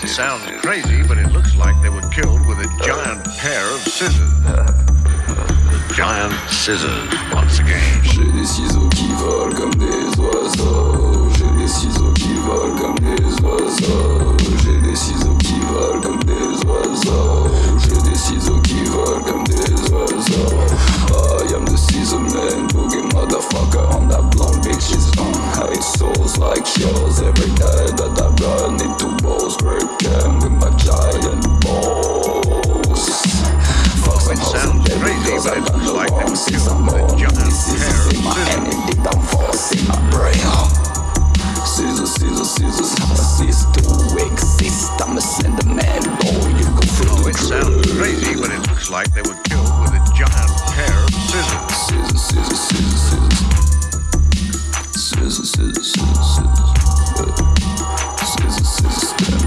sounds crazy, but it looks like they were killed with a giant pair of scissors. giant scissors, once again. J'ai des ciseaux qui volent comme des oiseaux. J'ai des ciseaux qui volent comme des oiseaux. J'ai des ciseaux qui volent comme des oiseaux. J'ai des ciseaux qui volent comme des oiseaux. I am the scissor man, boogie motherfucker on that blonde bitch's bitches. Uh, I souls like yours like they were killed with a giant pair of scissors. Scissors, scissors, scissors, scissors. Scissors, scissors, scissors, scissors. Scissors, scissors, scissors.